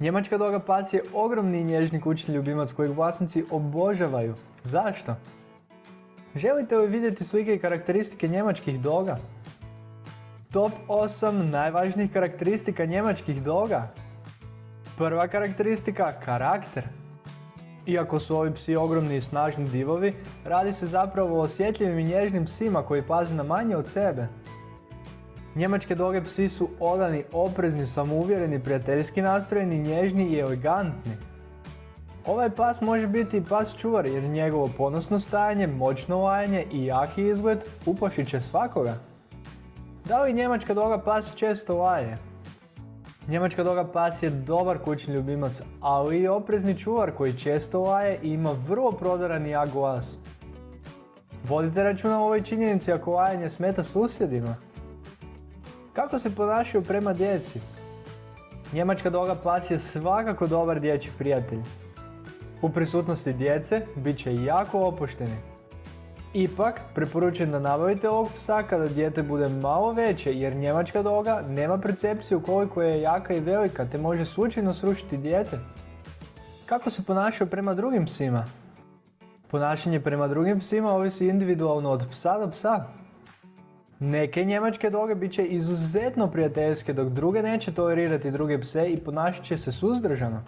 Njemačka doga pas je ogromni i nježni kućni ljubimac kojeg vlasnici obožavaju. Zašto? Želite li vidjeti slike i karakteristike njemačkih doga? Top 8 najvažnijih karakteristika njemačkih doga. Prva karakteristika, karakter. Iako su ovi psi ogromni i snažni divovi, radi se zapravo o osjetljivim i nježnim psima koji paze na manje od sebe. Njemačke doge psi su odani, oprezni, samouvjereni, prijateljski nastrojeni, nježni i elegantni. Ovaj pas može biti i pas čuvar jer njegovo ponosno stajanje, moćno lajanje i jaki izgled uplašit će svakoga. Da li njemačka doga pas često laje? Njemačka doga pas je dobar kućni ljubimac, ali i oprezni čuvar koji često laje i ima vrlo prodaran i jak glas. Vodite računa o ovoj činjenici ako lajanje smeta susjedima. Kako se ponašaju prema djeci? Njemačka doga pas je svakako dobar dječji prijatelj. U prisutnosti djece bit će jako opušteni. Ipak, preporučujem da nabavite ovog psa kada dijete bude malo veće jer njemačka doga nema percepciju koliko je jaka i velika te može slučajno srušiti dijete. Kako se ponašaju prema drugim psima? Ponašanje prema drugim psima ovisi individualno od psa do psa. Neke njemačke doge bit će izuzetno prijateljske dok druge neće tolerirati druge pse i ponašat će se suzdržano.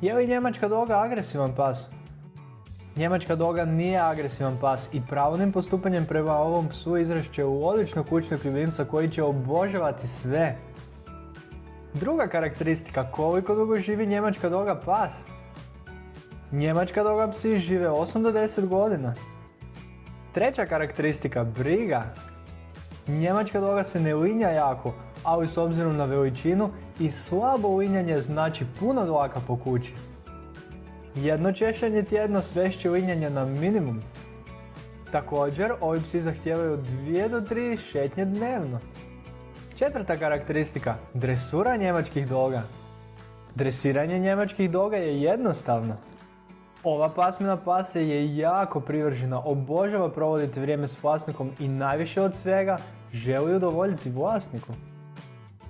Je li njemačka doga agresivan pas? Njemačka doga nije agresivan pas i pravilnim postupanjem prema ovom psu izrašće u odličnog kućnog ljubimca koji će obožavati sve. Druga karakteristika, koliko dugo živi njemačka doga pas? Njemačka doga psi žive 8 do 10 godina. Treća karakteristika, briga. Njemačka doga se ne linja jako, ali s obzirom na veličinu i slabo linjanje znači puno dlaka po kući. Jedno češljanje tjedno svešće linjanje na minimum. Također, ovi psi zahtijevaju 2 do 3 šetnje dnevno. Četvrta karakteristika, dresura njemačkih doga. Dresiranje njemačkih doga je jednostavno. Ova pasmina pase je jako privržena, obožava provoditi vrijeme s vlasnikom i najviše od svega želi udovoljiti vlasniku.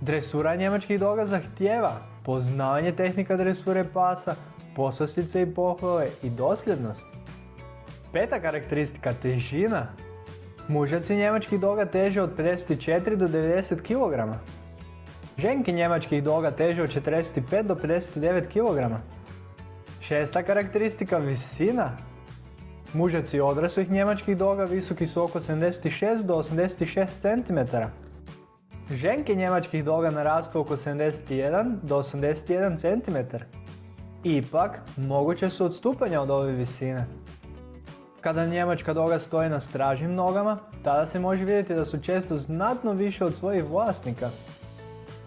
Dresura njemačkih doga zahtjeva poznavanje tehnika dresure pasa, poslastice i pohvale i dosljednost. Peta karakteristika, težina. Mužaci njemačkih doga teže od 54 do 90 kg. Ženke njemačkih doga teže od 45 do 59 kg. Šesta karakteristika, visina. Mužaci odraslih njemačkih doga visoki su oko 76 do 86 cm. Ženke njemačkih doga narastu oko 71 do 81 cm. Ipak, moguće su odstupanja od ove visine. Kada njemačka doga stoji na stražnim nogama, tada se može vidjeti da su često znatno više od svojih vlasnika.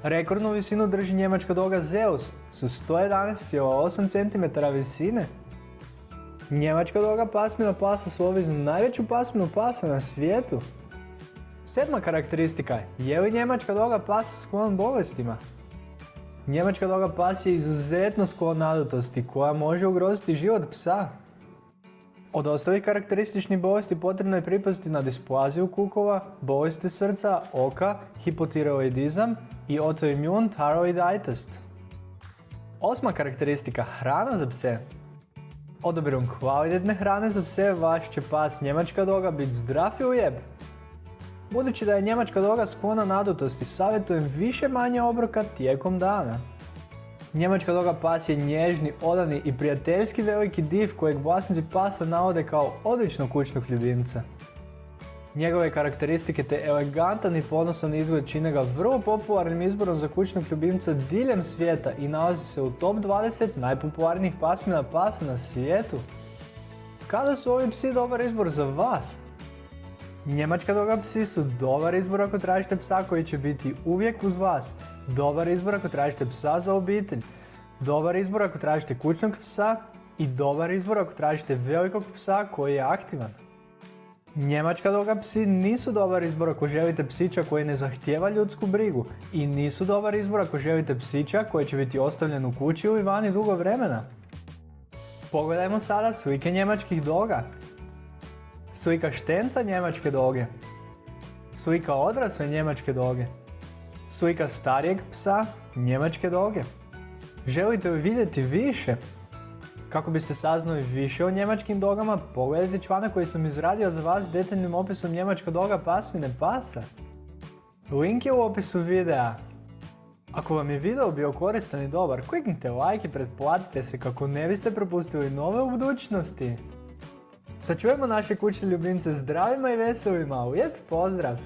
Rekordnu visinu drži njemačka doga Zeus sa 111,8 cm visine. Njemačka doga pasmina pasa slovi za najveću pasminu pasa na svijetu. Sedma karakteristika, je li njemačka doga pasa sklon bolestima? Njemačka doga pas je izuzetno sklon nadutosti koja može ugroziti život psa. Od ostalih karakterističnih bolesti potrebno je pripaziti na displaziju kukova, bolesti srca, oka, hipotiroidizam i autoimmune thyroiditis. Osma karakteristika, hrana za pse. Odabirom kvalitetne hrane za pse vaš će pas njemačka doga biti zdrav i lijep. Budući da je njemačka doga sklona nadutosti, savjetujem više manje obroka tijekom dana. Njemačka doga pas je nježni, odani i prijateljski veliki div kojeg vlasnici pasa navode kao odličnog kućnog ljubimca. Njegove karakteristike te elegantan i ponosan izgled čine ga vrlo popularnim izborom za kućnog ljubimca diljem svijeta i nalazi se u top 20 najpopularnijih pasmina pasa na svijetu. Kada su ovi psi dobar izbor za vas? Njemačka doga psi su dobar izbor ako tražite psa koji će biti uvijek uz vas. Dobar izbor ako tražite psa za obitelj. Dobar izbor ako tražite kućnog psa i dobar izbor ako tražite velikog psa koji je aktivan. Njemačka doga psi nisu dobar izbor ako želite psića koji ne zahtijeva ljudsku brigu i nisu dobar izbor ako želite psića koji će biti ostavljen u kući ili vani dugo vremena. Pogledajmo sada slike njemačkih doga. Slika štenca njemačke doge. Slika odrasle njemačke doge. Slika starijeg psa njemačke doge. Želite li vidjeti više? Kako biste saznali više o njemačkim dogama, pogledajte članak koji sam izradio za vas s detaljnim opisom njemačka doga pasmine pasa. Link je u opisu videa. Ako vam je video bio koristan i dobar, kliknite like i pretplatite se kako ne biste propustili nove u budućnosti. Sačujemo naše kućne ljubimce zdravima i veselima, lijep pozdrav!